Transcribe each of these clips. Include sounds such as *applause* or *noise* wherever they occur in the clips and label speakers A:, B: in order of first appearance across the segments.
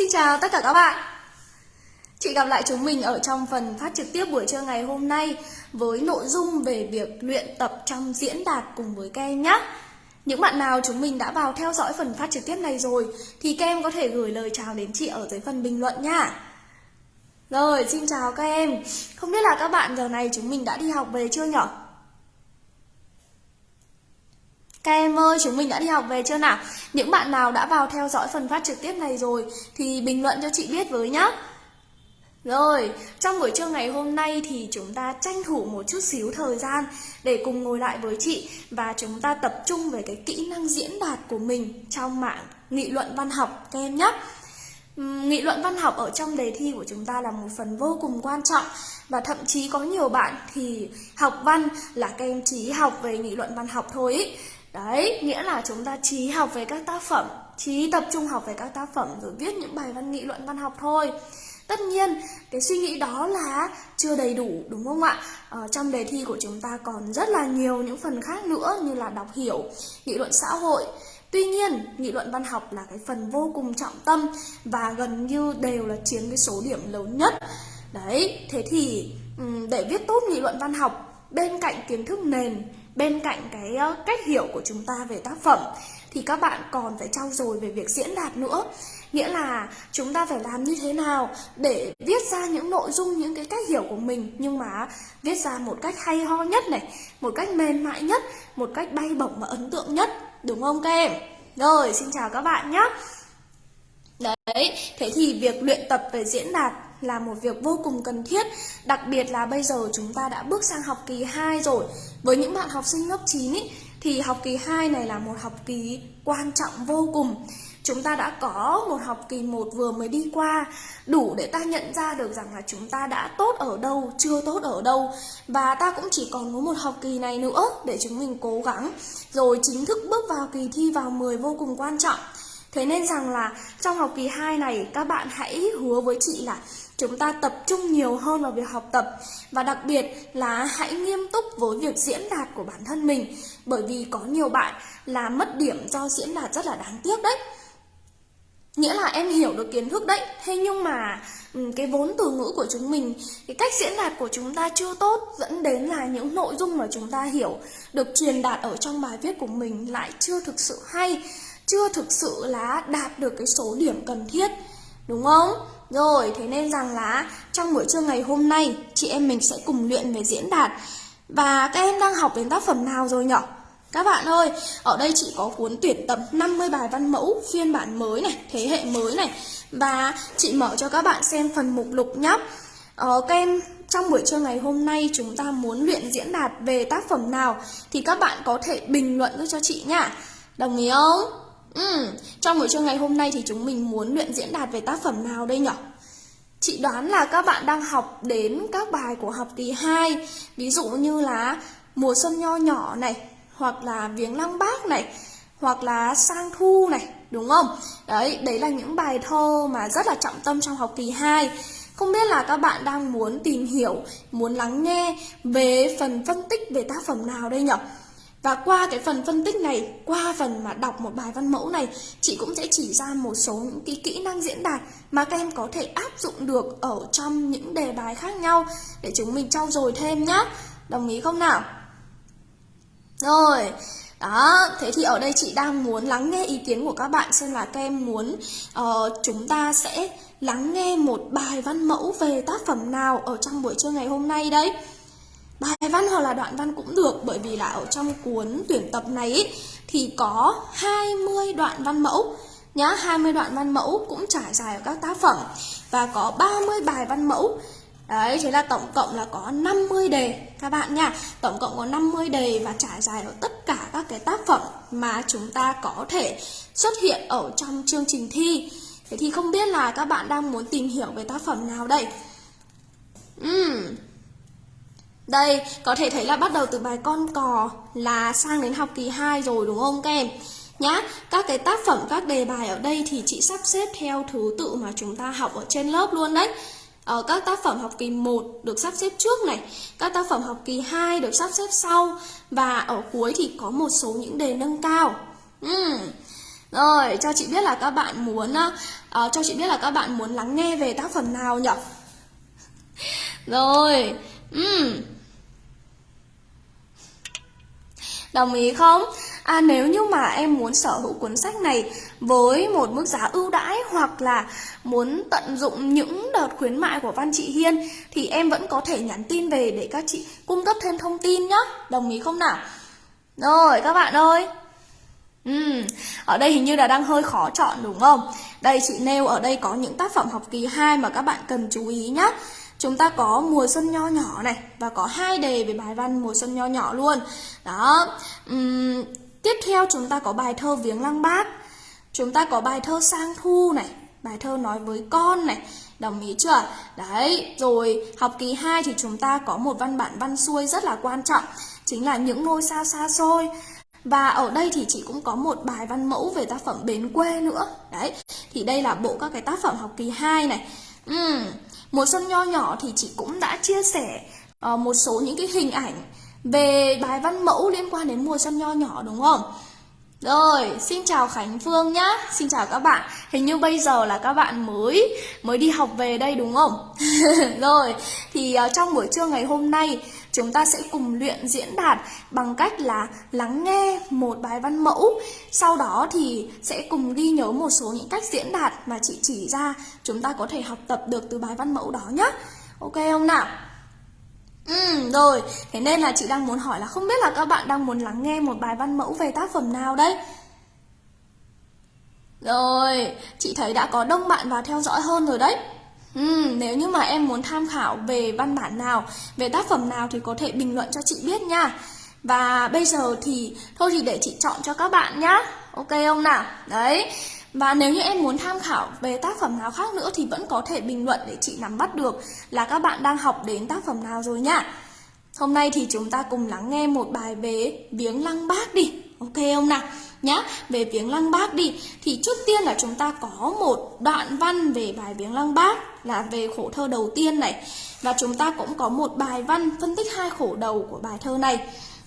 A: Xin chào tất cả các bạn. Chị gặp lại chúng mình ở trong phần phát trực tiếp buổi trưa ngày hôm nay Với nội dung về việc luyện tập trong diễn đạt cùng với các em nhé Những bạn nào chúng mình đã vào theo dõi phần phát trực tiếp này rồi Thì các em có thể gửi lời chào đến chị ở dưới phần bình luận nha Rồi, xin chào các em. Không biết là các bạn giờ này chúng mình đã đi học về chưa nhở? Các em ơi, chúng mình đã đi học về chưa nào? Những bạn nào đã vào theo dõi phần phát trực tiếp này rồi thì bình luận cho chị biết với nhá. Rồi, trong buổi trưa ngày hôm nay thì chúng ta tranh thủ một chút xíu thời gian để cùng ngồi lại với chị và chúng ta tập trung về cái kỹ năng diễn đạt của mình trong mạng nghị luận văn học các em nhé. Nghị luận văn học ở trong đề thi của chúng ta là một phần vô cùng quan trọng và thậm chí có nhiều bạn thì học văn là các em chỉ học về nghị luận văn học thôi ý. Đấy, nghĩa là chúng ta chỉ học về các tác phẩm, chỉ tập trung học về các tác phẩm rồi viết những bài văn nghị luận văn học thôi. Tất nhiên, cái suy nghĩ đó là chưa đầy đủ đúng không ạ? Ờ, trong đề thi của chúng ta còn rất là nhiều những phần khác nữa như là đọc hiểu, nghị luận xã hội. Tuy nhiên, nghị luận văn học là cái phần vô cùng trọng tâm và gần như đều là chiếm cái số điểm lớn nhất. Đấy, thế thì để viết tốt nghị luận văn học bên cạnh kiến thức nền bên cạnh cái cách hiểu của chúng ta về tác phẩm, thì các bạn còn phải trau dồi về việc diễn đạt nữa. Nghĩa là chúng ta phải làm như thế nào để viết ra những nội dung, những cái cách hiểu của mình, nhưng mà viết ra một cách hay ho nhất này, một cách mềm mại nhất, một cách bay bổng và ấn tượng nhất. Đúng không các em? Rồi, xin chào các bạn nhé đấy, thế thì việc luyện tập về diễn đạt là một việc vô cùng cần thiết. Đặc biệt là bây giờ chúng ta đã bước sang học kỳ 2 rồi. Với những bạn học sinh lớp 9 ý, thì học kỳ 2 này là một học kỳ quan trọng vô cùng. Chúng ta đã có một học kỳ 1 vừa mới đi qua. Đủ để ta nhận ra được rằng là chúng ta đã tốt ở đâu, chưa tốt ở đâu. Và ta cũng chỉ còn có một học kỳ này nữa để chúng mình cố gắng. Rồi chính thức bước vào kỳ thi vào 10 vô cùng quan trọng. Thế nên rằng là trong học kỳ 2 này các bạn hãy hứa với chị là chúng ta tập trung nhiều hơn vào việc học tập. Và đặc biệt là hãy nghiêm túc với việc diễn đạt của bản thân mình. Bởi vì có nhiều bạn là mất điểm do diễn đạt rất là đáng tiếc đấy. Nghĩa là em hiểu được kiến thức đấy. Thế nhưng mà ừ, cái vốn từ ngữ của chúng mình, cái cách diễn đạt của chúng ta chưa tốt, dẫn đến là những nội dung mà chúng ta hiểu, được truyền đạt ở trong bài viết của mình lại chưa thực sự hay, chưa thực sự là đạt được cái số điểm cần thiết. Đúng không? Rồi, thế nên rằng là trong buổi trưa ngày hôm nay chị em mình sẽ cùng luyện về diễn đạt Và các em đang học đến tác phẩm nào rồi nhỉ? Các bạn ơi, ở đây chị có cuốn tuyển tập 50 bài văn mẫu phiên bản mới này, thế hệ mới này Và chị mở cho các bạn xem phần mục lục nhé ờ, Các em trong buổi trưa ngày hôm nay chúng ta muốn luyện diễn đạt về tác phẩm nào Thì các bạn có thể bình luận giúp cho chị nha Đồng ý không? Ừ, trong buổi trưa ngày hôm nay thì chúng mình muốn luyện diễn đạt về tác phẩm nào đây nhỉ? Chị đoán là các bạn đang học đến các bài của học kỳ 2 Ví dụ như là Mùa xuân nho nhỏ này Hoặc là Viếng lăng bác này Hoặc là Sang thu này Đúng không? Đấy, đấy là những bài thơ mà rất là trọng tâm trong học kỳ 2 Không biết là các bạn đang muốn tìm hiểu Muốn lắng nghe về phần phân tích về tác phẩm nào đây nhỉ? Và qua cái phần phân tích này, qua phần mà đọc một bài văn mẫu này, chị cũng sẽ chỉ ra một số những cái kỹ năng diễn đạt mà các em có thể áp dụng được ở trong những đề bài khác nhau để chúng mình trau dồi thêm nhá. Đồng ý không nào? Rồi, đó, thế thì ở đây chị đang muốn lắng nghe ý kiến của các bạn xem là các em muốn uh, chúng ta sẽ lắng nghe một bài văn mẫu về tác phẩm nào ở trong buổi trưa ngày hôm nay đấy. Bài văn hoặc là đoạn văn cũng được bởi vì là ở trong cuốn tuyển tập này ý, thì có 20 đoạn văn mẫu nhá, 20 đoạn văn mẫu cũng trải dài ở các tác phẩm và có 30 bài văn mẫu. Đấy, thế là tổng cộng là có 50 đề các bạn nha. Tổng cộng có 50 đề và trải dài ở tất cả các cái tác phẩm mà chúng ta có thể xuất hiện ở trong chương trình thi. Thế thì không biết là các bạn đang muốn tìm hiểu về tác phẩm nào đây? Uhm, đây, có thể thấy là bắt đầu từ bài con cò là sang đến học kỳ 2 rồi đúng không các em? Nhá, các cái tác phẩm, các đề bài ở đây thì chị sắp xếp theo thứ tự mà chúng ta học ở trên lớp luôn đấy. Ở các tác phẩm học kỳ 1 được sắp xếp trước này, các tác phẩm học kỳ 2 được sắp xếp sau và ở cuối thì có một số những đề nâng cao. Uhm. Rồi, cho chị biết là các bạn muốn uh, cho chị biết là các bạn muốn lắng nghe về tác phẩm nào nhỉ? *laughs* Rồi, Uhm. Đồng ý không? À nếu như mà em muốn sở hữu cuốn sách này với một mức giá ưu đãi hoặc là muốn tận dụng những đợt khuyến mại của Văn Chị Hiên thì em vẫn có thể nhắn tin về để các chị cung cấp thêm thông tin nhé. Đồng ý không nào? Rồi các bạn ơi. Ừ, ở đây hình như là đang hơi khó chọn đúng không? Đây chị nêu ở đây có những tác phẩm học kỳ 2 mà các bạn cần chú ý nhé. Chúng ta có mùa xuân nho nhỏ này và có hai đề về bài văn mùa xuân nho nhỏ luôn. Đó. Uhm, tiếp theo chúng ta có bài thơ viếng lăng bác. Chúng ta có bài thơ sang thu này, bài thơ nói với con này. Đồng ý chưa? Đấy, rồi học kỳ 2 thì chúng ta có một văn bản văn xuôi rất là quan trọng, chính là những ngôi sao xa xôi. Và ở đây thì chị cũng có một bài văn mẫu về tác phẩm Bến quê nữa. Đấy, thì đây là bộ các cái tác phẩm học kỳ 2 này. Uhm, Mùa xuân nho nhỏ thì chị cũng đã chia sẻ uh, một số những cái hình ảnh về bài văn mẫu liên quan đến mùa xuân nho nhỏ đúng không? Rồi, xin chào Khánh Phương nhá. Xin chào các bạn. Hình như bây giờ là các bạn mới mới đi học về đây đúng không? *laughs* Rồi, thì uh, trong buổi trưa ngày hôm nay chúng ta sẽ cùng luyện diễn đạt bằng cách là lắng nghe một bài văn mẫu. Sau đó thì sẽ cùng ghi nhớ một số những cách diễn đạt mà chị chỉ ra chúng ta có thể học tập được từ bài văn mẫu đó nhé. Ok không nào? Ừ, rồi, thế nên là chị đang muốn hỏi là không biết là các bạn đang muốn lắng nghe một bài văn mẫu về tác phẩm nào đấy? Rồi, chị thấy đã có đông bạn vào theo dõi hơn rồi đấy. Ừ, nếu như mà em muốn tham khảo về văn bản nào, về tác phẩm nào thì có thể bình luận cho chị biết nha. Và bây giờ thì thôi thì để chị chọn cho các bạn nhá. Ok không nào? Đấy. Và nếu như em muốn tham khảo về tác phẩm nào khác nữa thì vẫn có thể bình luận để chị nắm bắt được là các bạn đang học đến tác phẩm nào rồi nhá. Hôm nay thì chúng ta cùng lắng nghe một bài về viếng lăng bác đi. Ok không nào? Nhá, về viếng lăng bác đi. Thì trước tiên là chúng ta có một đoạn văn về bài viếng lăng bác là về khổ thơ đầu tiên này. Và chúng ta cũng có một bài văn phân tích hai khổ đầu của bài thơ này.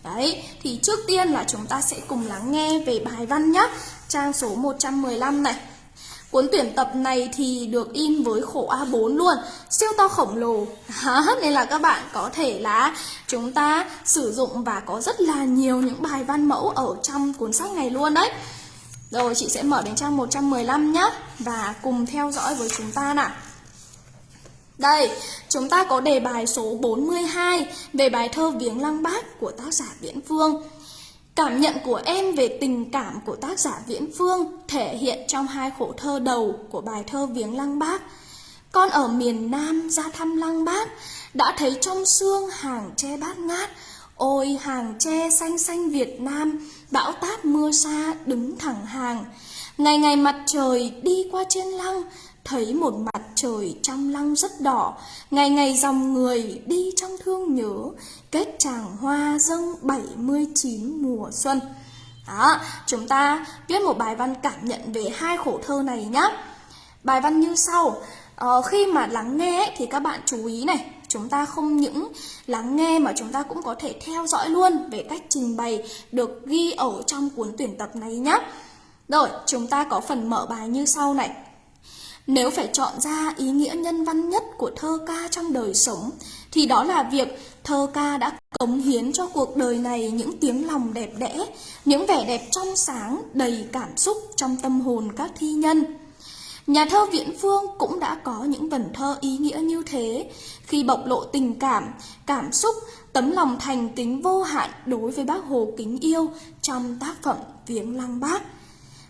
A: Đấy, thì trước tiên là chúng ta sẽ cùng lắng nghe về bài văn nhé Trang số 115 này Cuốn tuyển tập này thì được in với khổ A4 luôn. Siêu to khổng lồ. *laughs* Đó, Nên là các bạn có thể là chúng ta sử dụng và có rất là nhiều những bài văn mẫu ở trong cuốn sách này luôn đấy. Rồi chị sẽ mở đến trang 115 nhé Và cùng theo dõi với chúng ta nào. Đây, chúng ta có đề bài số 42 về bài thơ Viếng Lăng Bác của tác giả Viễn Phương. Cảm nhận của em về tình cảm của tác giả Viễn Phương thể hiện trong hai khổ thơ đầu của bài thơ Viếng Lăng Bác. Con ở miền Nam ra thăm Lăng Bác, đã thấy trong xương hàng tre bát ngát, ôi hàng tre xanh xanh Việt Nam, bão táp mưa xa đứng thẳng hàng. Ngày ngày mặt trời đi qua trên lăng, thấy một mặt trời trong lăng rất đỏ, ngày ngày dòng người đi trong thương nhớ, kết tràng hoa dâng 79 mùa xuân. Đó, chúng ta viết một bài văn cảm nhận về hai khổ thơ này nhé. Bài văn như sau, ờ, khi mà lắng nghe thì các bạn chú ý này, chúng ta không những lắng nghe mà chúng ta cũng có thể theo dõi luôn về cách trình bày được ghi ở trong cuốn tuyển tập này nhé. Rồi, chúng ta có phần mở bài như sau này. Nếu phải chọn ra ý nghĩa nhân văn nhất của thơ ca trong đời sống, thì đó là việc thơ ca đã cống hiến cho cuộc đời này những tiếng lòng đẹp đẽ, những vẻ đẹp trong sáng, đầy cảm xúc trong tâm hồn các thi nhân. Nhà thơ Viễn Phương cũng đã có những vần thơ ý nghĩa như thế, khi bộc lộ tình cảm, cảm xúc, tấm lòng thành kính vô hạn đối với bác Hồ kính yêu trong tác phẩm Viếng Lăng Bác.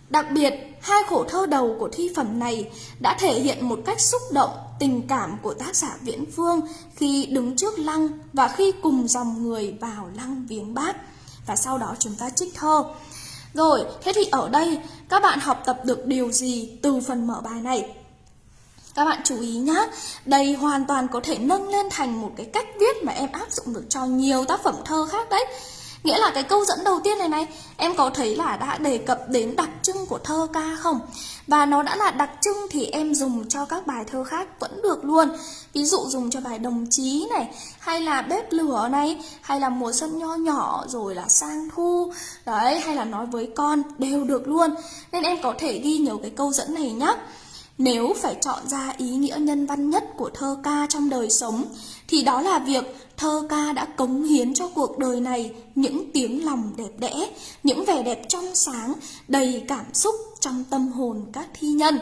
A: Đặc biệt, hai khổ thơ đầu của thi phẩm này đã thể hiện một cách xúc động tình cảm của tác giả Viễn Phương khi đứng trước lăng và khi cùng dòng người vào lăng viếng bác. Và sau đó chúng ta trích thơ. Rồi, thế thì ở đây các bạn học tập được điều gì từ phần mở bài này? Các bạn chú ý nhá, đây hoàn toàn có thể nâng lên thành một cái cách viết mà em áp dụng được cho nhiều tác phẩm thơ khác đấy. Nghĩa là cái câu dẫn đầu tiên này này, Em có thấy là đã đề cập đến đặc trưng của thơ ca không? và nó đã là đặc trưng thì em dùng cho các bài thơ khác vẫn được luôn. Ví dụ dùng cho bài đồng chí này, hay là bếp lửa này, hay là mùa xuân nho nhỏ, rồi là sang thu. Đấy, hay là nói với con, đều được luôn. Nên em có thể ghi nhớ cái câu dẫn này nhé nếu phải chọn ra ý nghĩa nhân văn nhất của thơ ca trong đời sống thì đó là việc thơ ca đã cống hiến cho cuộc đời này những tiếng lòng đẹp đẽ, những vẻ đẹp trong sáng, đầy cảm xúc trong tâm hồn các thi nhân.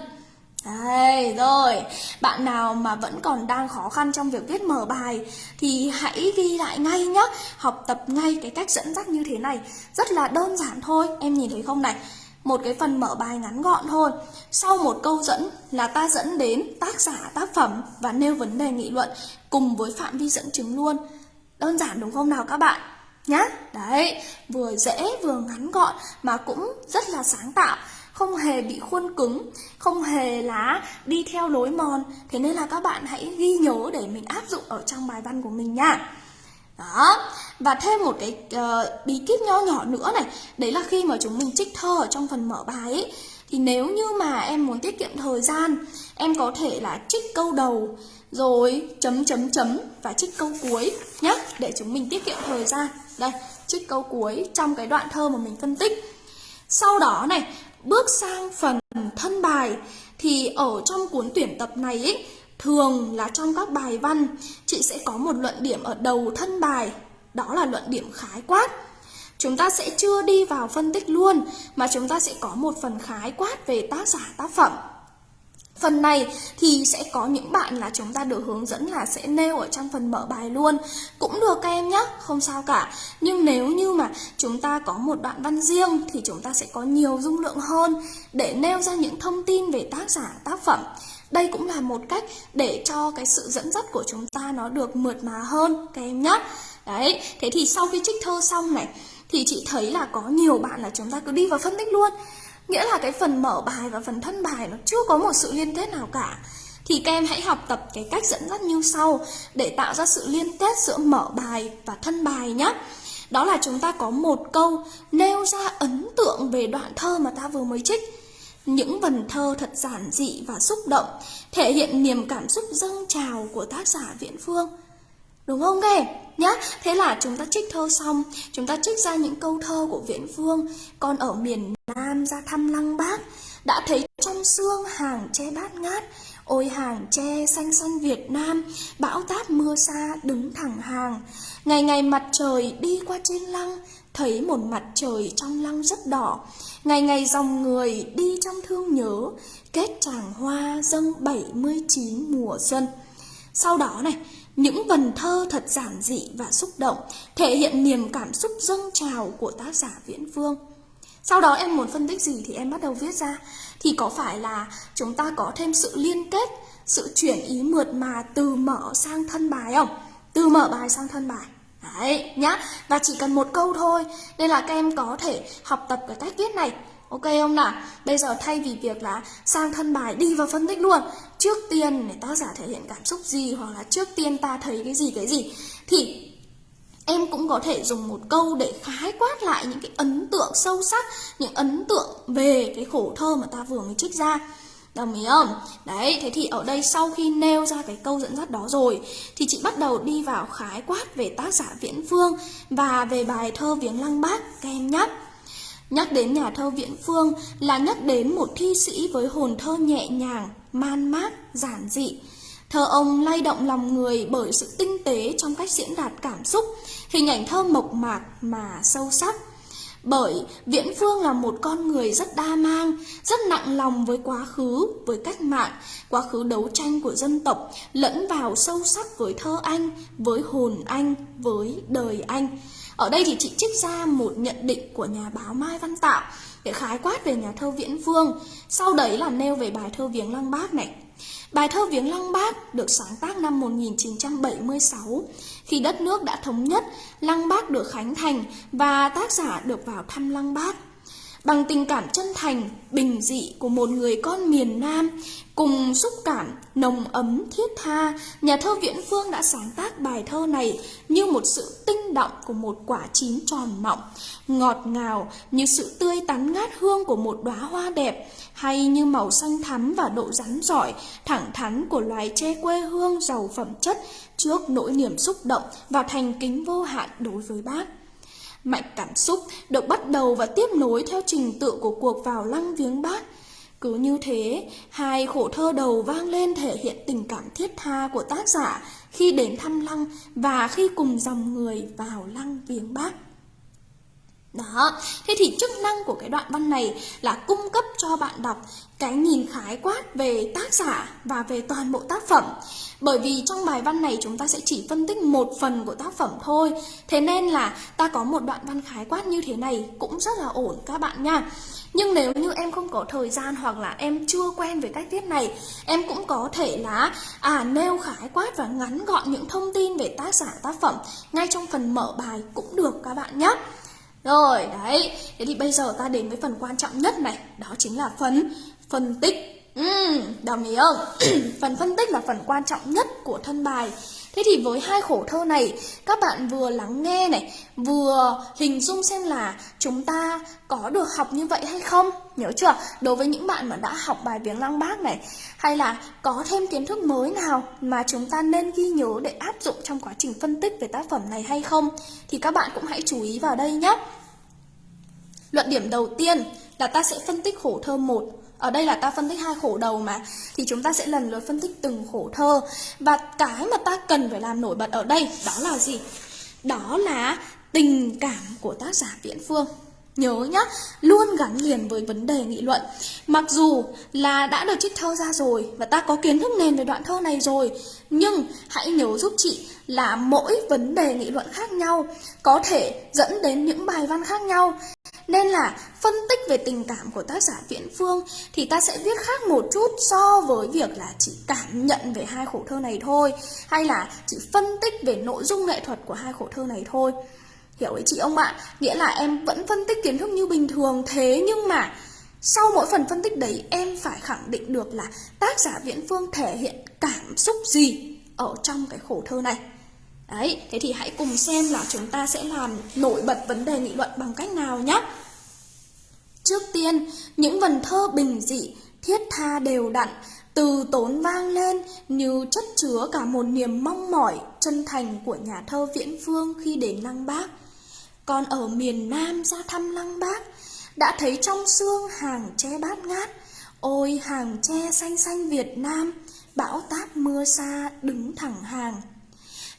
A: Đây, rồi, bạn nào mà vẫn còn đang khó khăn trong việc viết mở bài thì hãy ghi lại ngay nhé, học tập ngay cái cách dẫn dắt như thế này, rất là đơn giản thôi, em nhìn thấy không này? Một cái phần mở bài ngắn gọn thôi. Sau một câu dẫn là ta dẫn đến tác giả tác phẩm và nêu vấn đề nghị luận cùng với phạm vi dẫn chứng luôn. Đơn giản đúng không nào các bạn? Nhá, đấy, vừa dễ vừa ngắn gọn mà cũng rất là sáng tạo không hề bị khuôn cứng, không hề là đi theo lối mòn. Thế nên là các bạn hãy ghi nhớ để mình áp dụng ở trong bài văn của mình nha. Đó, và thêm một cái uh, bí kíp nho nhỏ nữa này Đấy là khi mà chúng mình trích thơ ở trong phần mở bài ấy Thì nếu như mà em muốn tiết kiệm thời gian Em có thể là trích câu đầu Rồi chấm chấm chấm và trích câu cuối nhé Để chúng mình tiết kiệm thời gian. Đây, trích câu cuối trong cái đoạn thơ mà mình phân tích. Sau đó này, bước sang phần thân bài Thì ở trong cuốn tuyển tập này ấy Thường là trong các bài văn, chị sẽ có một luận điểm ở đầu thân bài, đó là luận điểm khái quát. Chúng ta sẽ chưa đi vào phân tích luôn, mà chúng ta sẽ có một phần khái quát về tác giả tác phẩm. Phần này thì sẽ có những bạn là chúng ta được hướng dẫn là sẽ nêu ở trong phần mở bài luôn Cũng được các em nhé, không sao cả Nhưng nếu như mà chúng ta có một đoạn văn riêng thì chúng ta sẽ có nhiều dung lượng hơn Để nêu ra những thông tin về tác giả, tác phẩm đây cũng là một cách để cho cái sự dẫn dắt của chúng ta nó được mượt mà hơn các em nhé. Đấy, thế thì sau khi trích thơ xong này thì chị thấy là có nhiều bạn là chúng ta cứ đi vào phân tích luôn. Nghĩa là cái phần mở bài và phần thân bài nó chưa có một sự liên kết nào cả. Thì các em hãy học tập cái cách dẫn dắt như sau để tạo ra sự liên kết giữa mở bài và thân bài nhé. Đó là chúng ta có một câu nêu ra ấn tượng về đoạn thơ mà ta vừa mới trích những vần thơ thật giản dị và xúc động, thể hiện niềm cảm xúc dâng trào của tác giả Viễn Phương. Đúng không các em? Nhá, thế là chúng ta trích thơ xong, chúng ta trích ra những câu thơ của Viễn Phương, con ở miền Nam ra thăm Lăng Bác, đã thấy trong xương hàng tre bát ngát, ôi hàng tre xanh xanh Việt Nam, bão táp mưa xa đứng thẳng hàng. Ngày ngày mặt trời đi qua trên lăng, thấy một mặt trời trong lăng rất đỏ, Ngày ngày dòng người đi trong thương nhớ Kết tràng hoa dâng 79 mùa xuân. Sau đó này những vần thơ thật giản dị và xúc động Thể hiện niềm cảm xúc dâng trào của tác giả Viễn Phương. Sau đó em muốn phân tích gì thì em bắt đầu viết ra. Thì có phải là chúng ta có thêm sự liên kết Sự chuyển ý mượt mà từ mở sang thân bài không? Từ mở bài sang thân bài. Đấy, nhá. Và chỉ cần một câu thôi, Nên là các em có thể học tập cái cách viết này. Ok không nào? Bây giờ thay vì việc là sang thân bài đi vào phân tích luôn, Trước tiên để tác giả thể hiện cảm xúc gì Hoặc là trước tiên ta thấy cái gì cái gì, Thì em cũng có thể dùng một câu để khái quát lại những cái ấn tượng sâu sắc, Những ấn tượng về cái khổ thơ mà ta vừa mới trích ra. Đồng ý không? Đấy, thế thì ở đây sau khi nêu ra cái câu dẫn dắt đó rồi Thì chị bắt đầu đi vào khái quát về tác giả Viễn Phương Và về bài thơ Viếng Lăng Bác các em nhé. Nhắc đến nhà thơ Viễn Phương là nhắc đến một thi sĩ với hồn thơ nhẹ nhàng, man mác, giản dị. Thơ ông lay động lòng người bởi sự tinh tế trong cách diễn đạt cảm xúc Hình ảnh thơ mộc mạc mà sâu sắc bởi Viễn Phương là một con người rất đa mang, rất nặng lòng với quá khứ, với cách mạng, quá khứ đấu tranh của dân tộc, lẫn vào sâu sắc với thơ anh, với hồn anh, với đời anh. Ở đây thì chị trích ra một nhận định của nhà báo Mai Văn Tạo để khái quát về nhà thơ Viễn Phương. Sau đấy là nêu về bài thơ Viếng Lăng Bác này. Bài thơ Viếng Lăng Bác được sáng tác năm 1976 khi đất nước đã thống nhất, Lăng Bác được khánh thành và tác giả được vào thăm Lăng Bác. Bằng tình cảm chân thành, bình dị của một người con miền Nam, cùng xúc cảm nồng ấm thiết tha, nhà thơ Viễn Phương đã sáng tác bài thơ này như một sự tinh động của một quả chín tròn mọng, ngọt ngào như sự tươi tắn ngát hương của một đóa hoa đẹp, hay như màu xanh thắm và độ rắn giỏi, thẳng thắn của loài tre quê hương giàu phẩm chất trước nỗi niềm xúc động và thành kính vô hạn đối với bác. Mạch cảm xúc được bắt đầu và tiếp nối theo trình tự của cuộc vào lăng viếng bác. Cứ như thế, hai khổ thơ đầu vang lên thể hiện tình cảm thiết tha của tác giả khi đến thăm lăng và khi cùng dòng người vào lăng viếng bác. Đó, thế thì chức năng của cái đoạn văn này là cung cấp cho bạn đọc cái nhìn khái quát về tác giả và về toàn bộ tác phẩm. Bởi vì trong bài văn này chúng ta sẽ chỉ phân tích một phần của tác phẩm thôi. Thế nên là ta có một đoạn văn khái quát như thế này cũng rất là ổn các bạn nha. Nhưng nếu như em không có thời gian hoặc là em chưa quen với cách viết này, em cũng có thể là à nêu khái quát và ngắn gọn những thông tin về tác giả tác phẩm ngay trong phần mở bài cũng được các bạn nhé. Rồi, đấy. Thế thì bây giờ ta đến với phần quan trọng nhất này, đó chính là phần phân tích. Ừ, đồng ý không? *clears throat* phần phân tích là phần quan trọng nhất của thân bài. Thế thì với hai khổ thơ này, các bạn vừa lắng nghe này, vừa hình dung xem là chúng ta có được học như vậy hay không? Nhớ chưa? Đối với những bạn mà đã học bài viếng lăng bác này, hay là có thêm kiến thức mới nào mà chúng ta nên ghi nhớ để áp dụng trong quá trình phân tích về tác phẩm này hay không? Thì các bạn cũng hãy chú ý vào đây nhé. Luận điểm đầu tiên là ta sẽ phân tích khổ thơ 1 ở đây là ta phân tích hai khổ đầu mà, Thì chúng ta sẽ lần lượt phân tích từng khổ thơ Và cái mà ta cần phải làm nổi bật ở đây Đó là gì? Đó là tình cảm của tác giả Viễn Phương Nhớ nhá, luôn gắn liền với vấn đề nghị luận Mặc dù là đã được trích thơ ra rồi Và ta có kiến thức nền về đoạn thơ này rồi Nhưng hãy nhớ giúp chị là mỗi vấn đề nghị luận khác nhau Có thể dẫn đến những bài văn khác nhau nên là phân tích về tình cảm của tác giả Viễn Phương thì ta sẽ viết khác một chút so với việc là chỉ cảm nhận về hai khổ thơ này thôi hay là chỉ phân tích về nội dung nghệ thuật của hai khổ thơ này thôi. Hiểu ý chị ông bạn? Nghĩa là em vẫn phân tích kiến thức như bình thường thế nhưng mà sau mỗi phần phân tích đấy em phải khẳng định được là tác giả Viễn Phương thể hiện cảm xúc gì ở trong cái khổ thơ này. Đấy, thế thì hãy cùng xem là chúng ta sẽ làm nổi bật vấn đề nghị luận bằng cách nào nhé. Trước tiên, những vần thơ bình dị, thiết tha đều đặn, từ tốn vang lên như chất chứa cả một niềm mong mỏi chân thành của nhà thơ Viễn Phương khi đến Lăng Bác. Còn ở miền Nam ra thăm Lăng Bác, đã thấy trong xương hàng tre bát ngát, ôi hàng tre xanh xanh Việt Nam, bão táp mưa xa đứng thẳng hàng.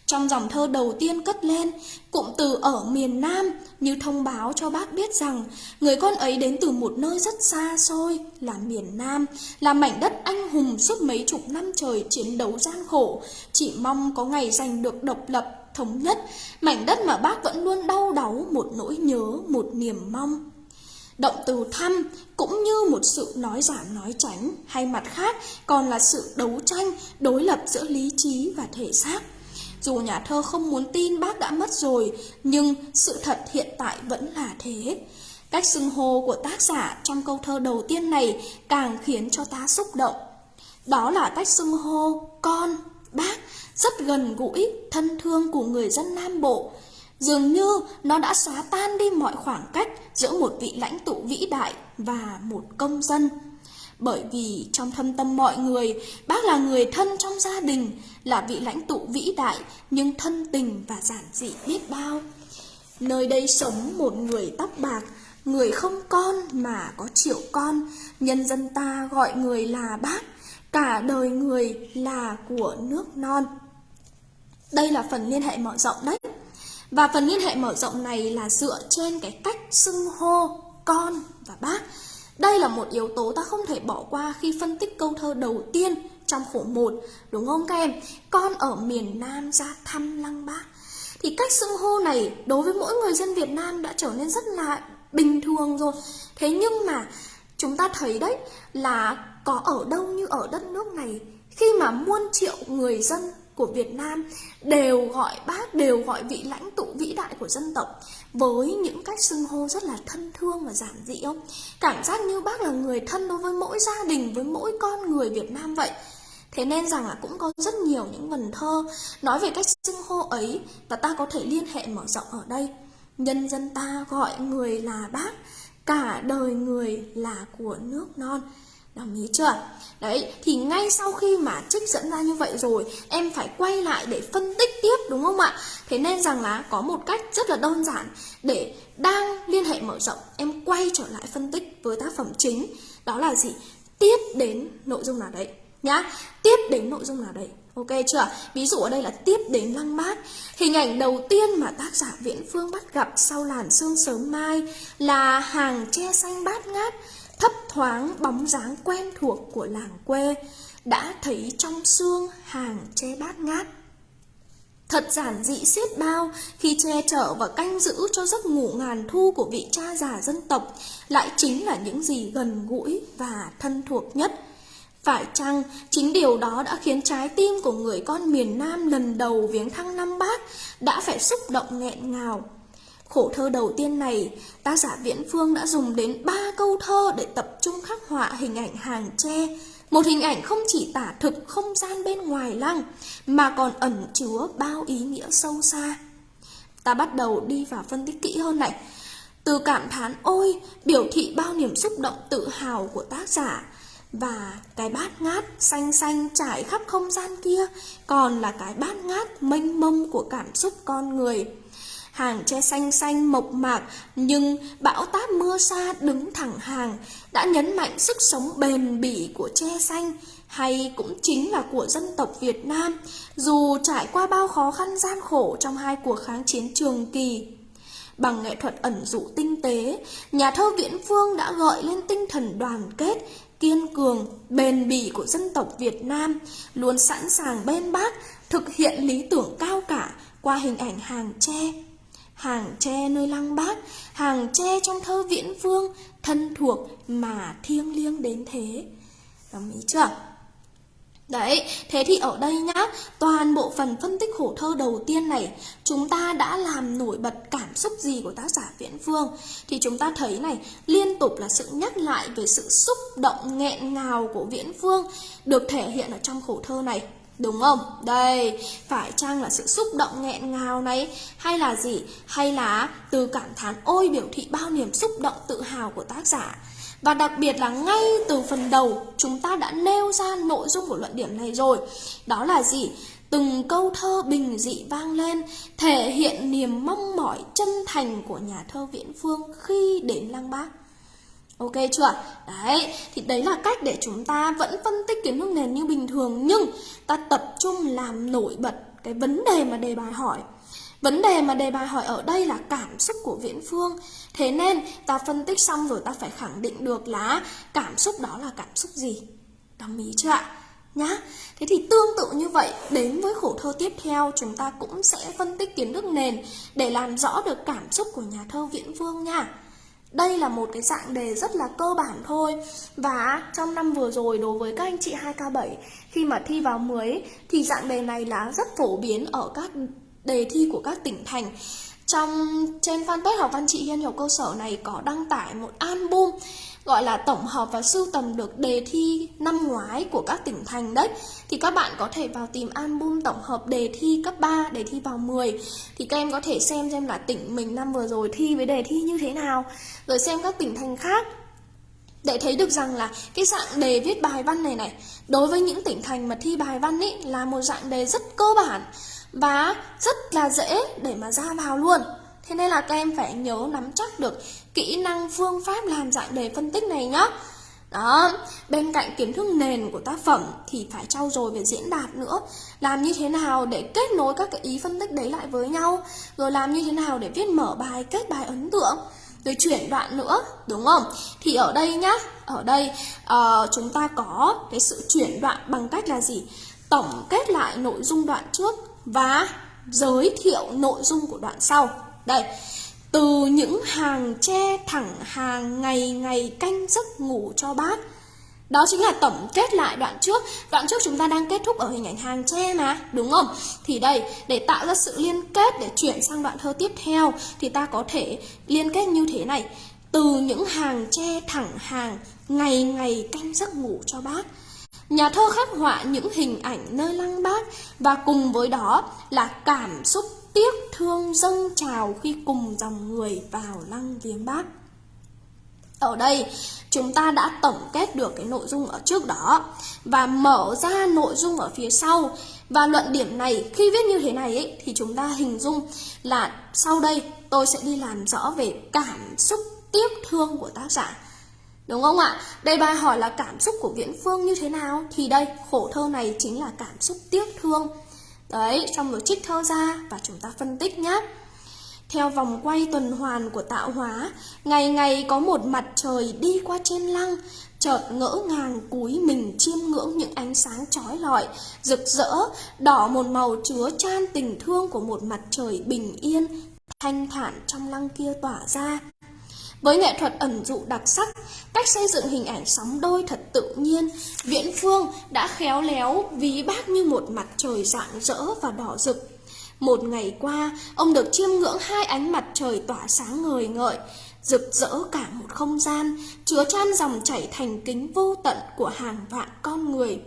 A: Trong dòng thơ đầu tiên cất lên, cụm từ ở miền Nam như thông báo cho bác biết rằng người con ấy đến từ một nơi rất xa xôi là miền Nam, là mảnh đất anh hùng suốt mấy chục năm trời chiến đấu gian khổ, chỉ mong có ngày giành được độc lập, thống nhất, mảnh đất mà bác vẫn luôn đau đáu một nỗi nhớ, một niềm mong. Động từ thăm cũng như một sự nói giảm nói tránh hay mặt khác còn là sự đấu tranh, đối lập giữa lý trí và thể xác. Dù nhà thơ không muốn tin bác đã mất rồi, nhưng sự thật hiện tại vẫn là thế. Cách xưng hô của tác giả trong câu thơ đầu tiên này càng khiến cho ta xúc động. Đó là cách xưng hô con, bác, rất gần gũi, thân thương của người dân Nam Bộ. Dường như nó đã xóa tan đi mọi khoảng cách giữa một vị lãnh tụ vĩ đại và một công dân. Bởi vì trong thâm tâm mọi người, bác là người thân trong gia đình, là vị lãnh tụ vĩ đại nhưng thân tình và giản dị biết bao. Nơi đây sống một người tóc bạc, người không con mà có triệu con, nhân dân ta gọi người là bác, cả đời người là của nước non. Đây là phần liên hệ mở rộng đấy. Và phần liên hệ mở rộng này là dựa trên cái cách xưng hô con và bác. Đây là một yếu tố ta không thể bỏ qua khi phân tích câu thơ đầu tiên trong khổ 1, đúng không các em? Con ở miền Nam ra thăm Lăng Bác. Thì cách xưng hô này đối với mỗi người dân Việt Nam đã trở nên rất là bình thường rồi. Thế nhưng mà chúng ta thấy đấy là có ở đâu như ở đất nước này khi mà muôn triệu người dân của Việt Nam đều gọi bác, đều gọi vị lãnh tụ vĩ đại của dân tộc với những cách xưng hô rất là thân thương và giản dị không? Cảm giác như bác là người thân đối với mỗi gia đình, với mỗi con người Việt Nam vậy. Thế nên rằng là cũng có rất nhiều những vần thơ nói về cách xưng hô ấy và ta có thể liên hệ mở rộng ở đây. Nhân dân ta gọi người là bác, cả đời người là của nước non. Đồng ý chưa? Đấy, thì ngay sau khi mà trích dẫn ra như vậy rồi Em phải quay lại để phân tích tiếp đúng không ạ? Thế nên rằng là có một cách rất là đơn giản Để đang liên hệ mở rộng Em quay trở lại phân tích với tác phẩm chính Đó là gì? Tiếp đến nội dung nào đấy nhá Tiếp đến nội dung nào đấy Ok chưa? Ví dụ ở đây là tiếp đến lăng mát. Hình ảnh đầu tiên mà tác giả Viễn Phương bắt gặp sau làn sương sớm mai Là hàng tre xanh bát ngát thấp thoáng bóng dáng quen thuộc của làng quê, đã thấy trong xương hàng che bát ngát Thật giản dị xiết bao khi che chở và canh giữ cho giấc ngủ ngàn thu của vị cha già dân tộc lại chính là những gì gần gũi và thân thuộc nhất. Phải chăng chính điều đó đã khiến trái tim của người con miền Nam lần đầu viếng thăng năm Bác đã phải xúc động nghẹn ngào Khổ thơ đầu tiên này, tác giả Viễn Phương đã dùng đến ba câu thơ để tập trung khắc họa hình ảnh hàng tre. Một hình ảnh không chỉ tả thực không gian bên ngoài lăng, mà còn ẩn chứa bao ý nghĩa sâu xa. Ta bắt đầu đi vào phân tích kỹ hơn này. Từ cảm thán ôi, biểu thị bao niềm xúc động tự hào của tác giả. Và cái bát ngát xanh xanh trải khắp không gian kia còn là cái bát ngát mênh mông của cảm xúc con người hàng tre xanh xanh mộc mạc nhưng bão táp mưa xa đứng thẳng hàng đã nhấn mạnh sức sống bền bỉ của tre xanh hay cũng chính là của dân tộc Việt Nam dù trải qua bao khó khăn gian khổ trong hai cuộc kháng chiến trường kỳ. Bằng nghệ thuật ẩn dụ tinh tế, nhà thơ Viễn Phương đã gợi lên tinh thần đoàn kết, kiên cường, bền bỉ của dân tộc Việt Nam, luôn sẵn sàng bên bác thực hiện lý tưởng cao cả qua hình ảnh hàng tre hàng tre nơi lăng bác, hàng tre trong thơ viễn vương, thân thuộc mà thiêng liêng đến thế. Đồng ý chưa? Đấy, thế thì ở đây nhá, toàn bộ phần phân tích khổ thơ đầu tiên này Chúng ta đã làm nổi bật cảm xúc gì của tác giả Viễn Phương Thì chúng ta thấy này, liên tục là sự nhắc lại về sự xúc động nghẹn ngào của Viễn Phương Được thể hiện ở trong khổ thơ này Đúng không? Đây, phải chăng là sự xúc động nghẹn ngào này Hay là gì? Hay là từ cảm thán ôi biểu thị bao niềm xúc động tự hào của tác giả Và đặc biệt là ngay từ phần đầu chúng ta đã nêu ra nội dung của luận điểm này rồi Đó là gì? Từng câu thơ bình dị vang lên Thể hiện niềm mong mỏi chân thành của nhà thơ Viễn Phương khi đến Lăng Bác Ok chưa? Đấy, thì đấy là cách để chúng ta vẫn phân tích kiến thức nền như bình thường Nhưng ta tập trung làm nổi bật cái vấn đề mà đề bài hỏi Vấn đề mà đề bài hỏi ở đây là cảm xúc của Viễn Phương Thế nên ta phân tích xong rồi ta phải khẳng định được là cảm xúc đó là cảm xúc gì Đồng ý chưa ạ? Nhá, thế thì tương tự như vậy đến với khổ thơ tiếp theo chúng ta cũng sẽ phân tích kiến thức nền để làm rõ được cảm xúc của nhà thơ Viễn Phương nha. Đây là một cái dạng đề rất là cơ bản thôi. Và trong năm vừa rồi đối với các anh chị 2K7 Khi mà thi vào 10 Thì dạng đề này là rất phổ biến ở các đề thi của các tỉnh thành. Trong, trên fanpage học văn chị Hiên Hiểu Cơ Sở này có đăng tải một album gọi là tổng hợp và sưu tầm được đề thi năm ngoái của các tỉnh thành đấy. Thì các bạn có thể vào tìm album tổng hợp đề thi cấp 3, đề thi vào 10 thì các em có thể xem xem là tỉnh mình năm vừa rồi thi với đề thi như thế nào. Rồi xem các tỉnh thành khác để thấy được rằng là cái dạng đề viết bài văn này này đối với những tỉnh thành mà thi bài văn ấy là một dạng đề rất cơ bản và rất là dễ để mà ra vào luôn. Thế nên là các em phải nhớ nắm chắc được kỹ năng phương pháp làm dạng đề phân tích này nhá. Đó, bên cạnh kiến thức nền của tác phẩm thì phải trau dồi về diễn đạt nữa Làm như thế nào để kết nối các cái ý phân tích đấy lại với nhau Rồi làm như thế nào để viết mở bài, kết bài ấn tượng Rồi chuyển đoạn nữa, đúng không? Thì ở đây nhá, ở đây uh, chúng ta có cái sự chuyển đoạn bằng cách là gì? Tổng kết lại nội dung đoạn trước và giới thiệu nội dung của đoạn sau đây, từ những hàng tre thẳng hàng ngày ngày canh giấc ngủ cho bác Đó chính là tổng kết lại đoạn trước. Đoạn trước chúng ta đang kết thúc ở hình ảnh hàng tre mà Đúng không? Thì đây, để tạo ra sự liên kết để chuyển sang đoạn thơ tiếp theo Thì ta có thể liên kết như thế này. Từ những hàng tre thẳng hàng Ngày ngày canh giấc ngủ cho bác Nhà thơ khắc họa những hình ảnh nơi lăng bác Và cùng với đó là cảm xúc tiếc thương dâng trào khi cùng dòng người vào lăng viếng bác ở đây chúng ta đã tổng kết được cái nội dung ở trước đó và mở ra nội dung ở phía sau và luận điểm này khi viết như thế này ấy, thì chúng ta hình dung là sau đây tôi sẽ đi làm rõ về cảm xúc tiếc thương của tác giả Đúng không ạ? Đây bài hỏi là cảm xúc của Viễn Phương như thế nào? Thì đây, khổ thơ này chính là cảm xúc tiếc thương. Đấy, xong rồi trích thơ ra và chúng ta phân tích nhé. Theo vòng quay tuần hoàn của tạo hóa, ngày ngày có một mặt trời đi qua trên lăng, chợt ngỡ ngàng cúi mình chiêm ngưỡng những ánh sáng chói lọi, rực rỡ, đỏ một màu chứa chan tình thương của một mặt trời bình yên, thanh thản trong lăng kia tỏa ra. Với nghệ thuật ẩn dụ đặc sắc, cách xây dựng hình ảnh sóng đôi thật tự nhiên, Viễn Phương đã khéo léo ví bác như một mặt trời rạng rỡ và đỏ rực. Một ngày qua, ông được chiêm ngưỡng hai ánh mặt trời tỏa sáng ngời ngợi, rực rỡ cả một không gian, chứa chan dòng chảy thành kính vô tận của hàng vạn con người.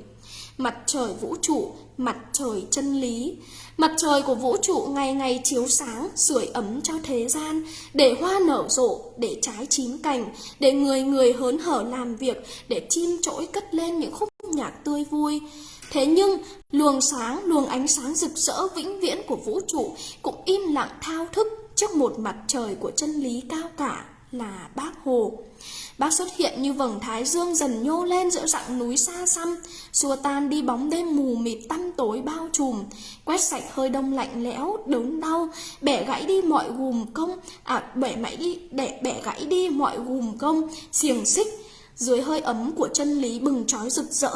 A: Mặt trời vũ trụ, mặt trời chân lý, Mặt trời của vũ trụ ngày ngày chiếu sáng, sưởi ấm cho thế gian, để hoa nở rộ, để trái chín cành, để người người hớn hở làm việc, để chim trỗi cất lên những khúc nhạc tươi vui. Thế nhưng, luồng sáng, luồng ánh sáng rực rỡ vĩnh viễn của vũ trụ cũng im lặng thao thức trước một mặt trời của chân lý cao cả là bác Hồ. Bác xuất hiện như vầng thái dương dần nhô lên giữa dặng núi xa xăm, xua tan đi bóng đêm mù mịt tăm tối bao trùm, quét sạch hơi đông lạnh lẽo, đớn đau, bẻ gãy đi mọi gùm công, à bẻ mãi đi, để bẻ gãy đi mọi gùm công, xiềng xích, dưới hơi ấm của chân lý bừng trói rực rỡ,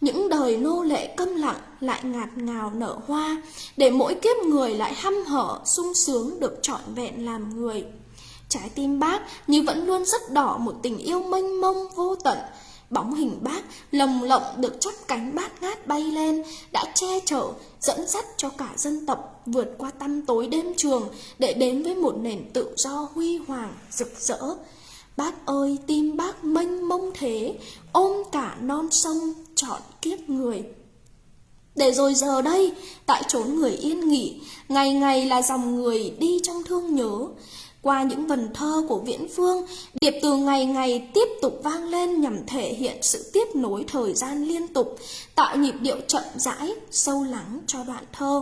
A: những đời nô lệ câm lặng lại ngạt ngào nở hoa, để mỗi kiếp người lại hăm hở, sung sướng được trọn vẹn làm người. Trái tim bác như vẫn luôn rất đỏ một tình yêu mênh mông vô tận. Bóng hình bác lồng lộng được chắp cánh bát ngát bay lên, đã che chở, dẫn dắt cho cả dân tộc vượt qua tăm tối đêm trường để đến với một nền tự do huy hoàng, rực rỡ. Bác ơi, tim bác mênh mông thế, ôm cả non sông, trọn kiếp người. Để rồi giờ đây, tại chốn người yên nghỉ, ngày ngày là dòng người đi trong thương nhớ, qua những vần thơ của Viễn Phương, điệp từ ngày ngày tiếp tục vang lên nhằm thể hiện sự tiếp nối thời gian liên tục, tạo nhịp điệu chậm rãi, sâu lắng cho đoạn thơ.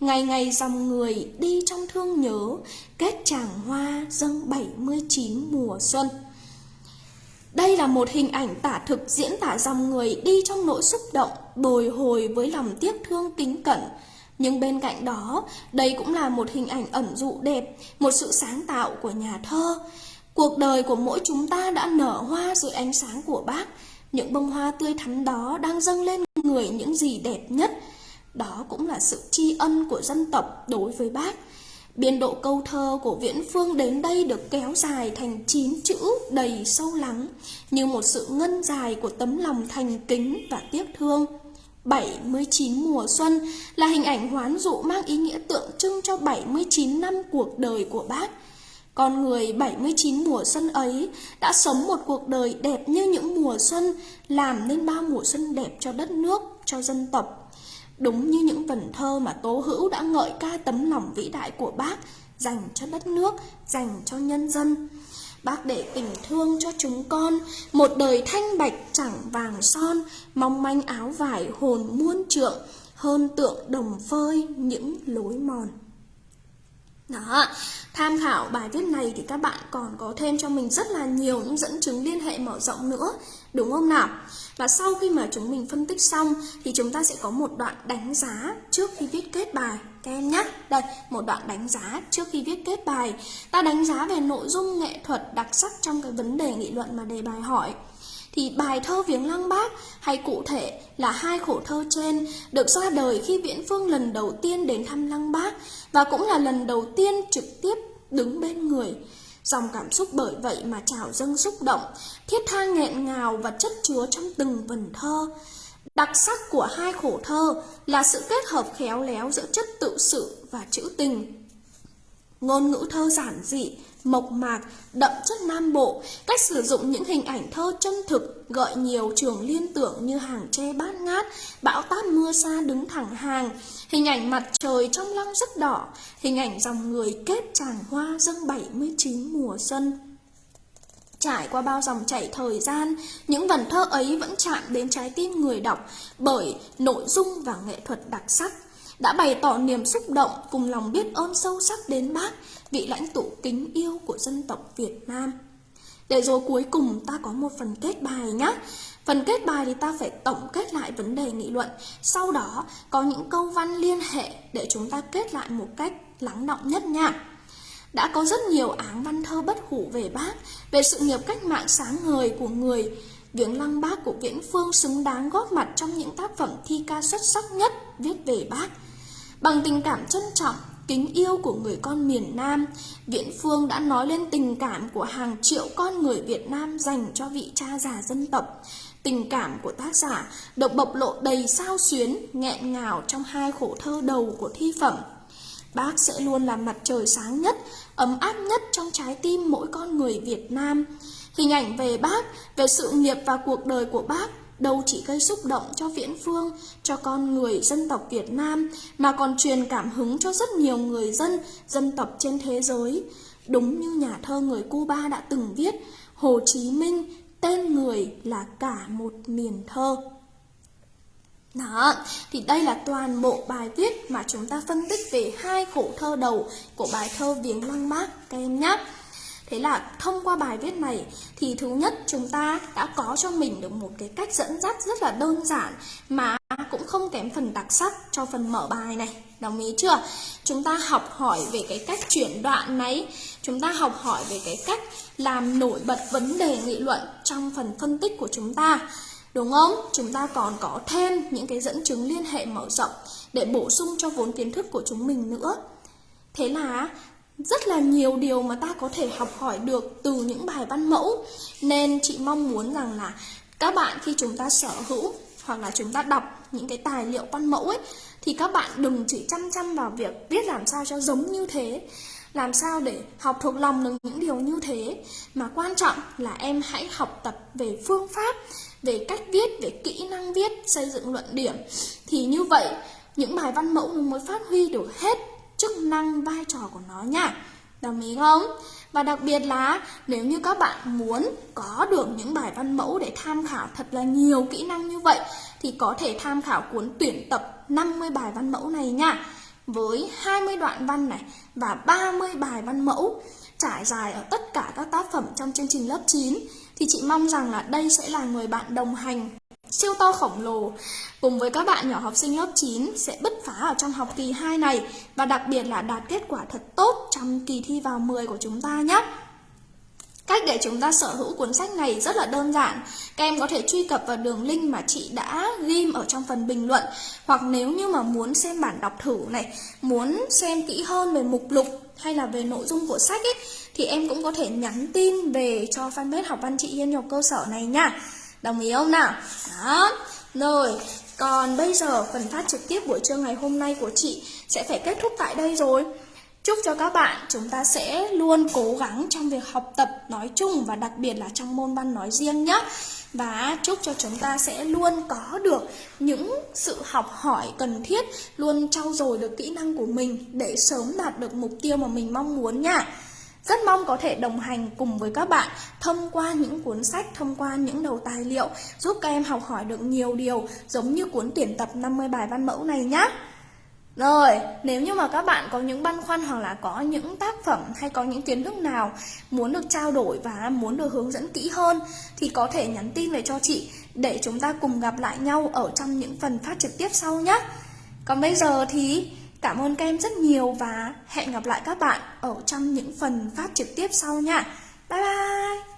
A: Ngày ngày dòng người đi trong thương nhớ, kết chàng hoa dâng 79 mùa xuân. Đây là một hình ảnh tả thực diễn tả dòng người đi trong nỗi xúc động, bồi hồi với lòng tiếc thương kính cẩn, nhưng bên cạnh đó, đây cũng là một hình ảnh ẩn dụ đẹp, một sự sáng tạo của nhà thơ. Cuộc đời của mỗi chúng ta đã nở hoa dưới ánh sáng của bác. Những bông hoa tươi thắm đó đang dâng lên người những gì đẹp nhất. Đó cũng là sự tri ân của dân tộc đối với bác. Biên độ câu thơ của Viễn Phương đến đây được kéo dài thành 9 chữ đầy sâu lắng, như một sự ngân dài của tấm lòng thành kính và tiếc thương. 79 mùa xuân là hình ảnh hoán dụ mang ý nghĩa tượng trưng cho 79 năm cuộc đời của bác. Con người 79 mùa xuân ấy đã sống một cuộc đời đẹp như những mùa xuân, làm nên bao mùa xuân đẹp cho đất nước, cho dân tộc. Đúng như những vần thơ mà Tố Hữu đã ngợi ca tấm lòng vĩ đại của bác, dành cho đất nước, dành cho nhân dân. Bác để tình thương cho chúng con. Một đời thanh bạch chẳng vàng son. Mong manh áo vải hồn muôn trượng. Hơn tượng đồng phơi những lối mòn đó, tham khảo bài viết này thì các bạn còn có thêm cho mình rất là nhiều những dẫn chứng liên hệ mở rộng nữa, đúng không nào? Và sau khi mà chúng mình phân tích xong thì chúng ta sẽ có một đoạn đánh giá trước khi viết kết bài các em nhé. Đây, một đoạn đánh giá trước khi viết kết bài. Ta đánh giá về nội dung nghệ thuật đặc sắc trong cái vấn đề nghị luận mà đề bài hỏi thì bài thơ Viếng Lăng Bác hay cụ thể là hai khổ thơ trên được ra đời khi Viễn Phương lần đầu tiên đến thăm Lăng Bác và cũng là lần đầu tiên trực tiếp đứng bên người. Dòng cảm xúc bởi vậy mà trào dâng xúc động, thiết tha nghẹn ngào và chất chứa trong từng vần thơ. Đặc sắc của hai khổ thơ là sự kết hợp khéo léo giữa chất tự sự và trữ tình. Ngôn ngữ thơ giản dị, mộc mạc, đậm chất nam bộ, cách sử dụng những hình ảnh thơ chân thực, gợi nhiều trường liên tưởng như hàng tre bát ngát, bão táp mưa xa đứng thẳng hàng, hình ảnh mặt trời trong lăng rất đỏ, hình ảnh dòng người kết tràng hoa dâng 79 mùa xuân. Trải qua bao dòng chảy thời gian, những vần thơ ấy vẫn chạm đến trái tim người đọc bởi nội dung và nghệ thuật đặc sắc đã bày tỏ niềm xúc động cùng lòng biết ơn sâu sắc đến bác, vị lãnh tụ kính yêu của dân tộc Việt Nam. Để rồi cuối cùng ta có một phần kết bài nhé. Phần kết bài thì ta phải tổng kết lại vấn đề nghị luận. Sau đó có những câu văn liên hệ để chúng ta kết lại một cách lắng động nhất nha. Đã có rất nhiều áng văn thơ bất hủ về bác, về sự nghiệp cách mạng sáng ngời của người. Viếng lăng bác của Viễn Phương xứng đáng góp mặt trong những tác phẩm thi ca xuất sắc nhất viết về bác. Bằng tình cảm trân trọng, kính yêu của người con miền Nam, Viễn Phương đã nói lên tình cảm của hàng triệu con người Việt Nam dành cho vị cha già dân tộc. Tình cảm của tác giả được bộc lộ đầy sao xuyến, nghẹn ngào trong hai khổ thơ đầu của thi phẩm. Bác sẽ luôn là mặt trời sáng nhất, ấm áp nhất trong trái tim mỗi con người Việt Nam. Hình ảnh về bác, về sự nghiệp và cuộc đời của bác đâu chỉ gây xúc động cho viễn phương, cho con người dân tộc Việt Nam, mà còn truyền cảm hứng cho rất nhiều người dân, dân tộc trên thế giới. Đúng như nhà thơ người Cuba đã từng viết, Hồ Chí Minh, tên người là cả một miền thơ. Đó, thì đây là toàn bộ bài viết mà chúng ta phân tích về hai khổ thơ đầu của bài thơ Viếng Lăng Bác các em nhé. Thế là thông qua bài viết này thì thứ nhất chúng ta đã có cho mình được một cái cách dẫn dắt rất là đơn giản mà cũng không kém phần đặc sắc cho phần mở bài này. Đồng ý chưa? Chúng ta học hỏi về cái cách chuyển đoạn này, chúng ta học hỏi về cái cách làm nổi bật vấn đề nghị luận trong phần phân tích của chúng ta. Đúng không? Chúng ta còn có thêm những cái dẫn chứng liên hệ mở rộng để bổ sung cho vốn kiến thức của chúng mình nữa. Thế là rất là nhiều điều mà ta có thể học hỏi được từ những bài văn mẫu. Nên chị mong muốn rằng là các bạn khi chúng ta sở hữu hoặc là chúng ta đọc những cái tài liệu văn mẫu ấy, thì các bạn đừng chỉ chăm chăm vào việc viết làm sao cho giống như thế, làm sao để học thuộc lòng được những điều như thế. Mà quan trọng là em hãy học tập về phương pháp, về cách viết, về kỹ năng viết, xây dựng luận điểm. Thì như vậy, những bài văn mẫu mới phát huy được hết chức năng vai trò của nó nha Đồng ý không? Và đặc biệt là nếu như các bạn muốn có được những bài văn mẫu để tham khảo thật là nhiều kỹ năng như vậy, thì có thể tham khảo cuốn tuyển tập 50 bài văn mẫu này nha. Với 20 đoạn văn này và 30 bài văn mẫu trải dài ở tất cả các tác phẩm trong chương trình lớp 9 thì chị mong rằng là đây sẽ là người bạn đồng hành siêu to khổng lồ cùng với các bạn nhỏ học sinh lớp 9 sẽ bứt phá ở trong học kỳ 2 này và đặc biệt là đạt kết quả thật tốt trong kỳ thi vào 10 của chúng ta nhé. Cách để chúng ta sở hữu cuốn sách này rất là đơn giản. Các em có thể truy cập vào đường link mà chị đã ghim ở trong phần bình luận. Hoặc nếu như mà muốn xem bản đọc thử này, muốn xem kỹ hơn về mục lục hay là về nội dung của sách ấy, thì em cũng có thể nhắn tin về cho fanpage học văn chị yên nhọc cơ sở này nha. Đồng ý không nào? Đó. Rồi, còn bây giờ phần phát trực tiếp buổi trưa ngày hôm nay của chị sẽ phải kết thúc tại đây rồi. Chúc cho các bạn chúng ta sẽ luôn cố gắng trong việc học tập nói chung và đặc biệt là trong môn văn nói riêng nhé. Và chúc cho chúng ta sẽ luôn có được những sự học hỏi cần thiết, luôn trau dồi được kỹ năng của mình để sớm đạt được mục tiêu mà mình mong muốn nha. Rất mong có thể đồng hành cùng với các bạn thông qua những cuốn sách, thông qua những đầu tài liệu giúp các em học hỏi được nhiều điều giống như cuốn tuyển tập 50 bài văn mẫu này nhé. Rồi, nếu như mà các bạn có những băn khoăn hoặc là có những tác phẩm hay có những kiến thức nào muốn được trao đổi và muốn được hướng dẫn kỹ hơn thì có thể nhắn tin về cho chị để chúng ta cùng gặp lại nhau ở trong những phần phát trực tiếp sau nhé. Còn bây giờ thì Cảm ơn các em rất nhiều và hẹn gặp lại các bạn ở trong những phần phát trực tiếp sau nha. Bye bye!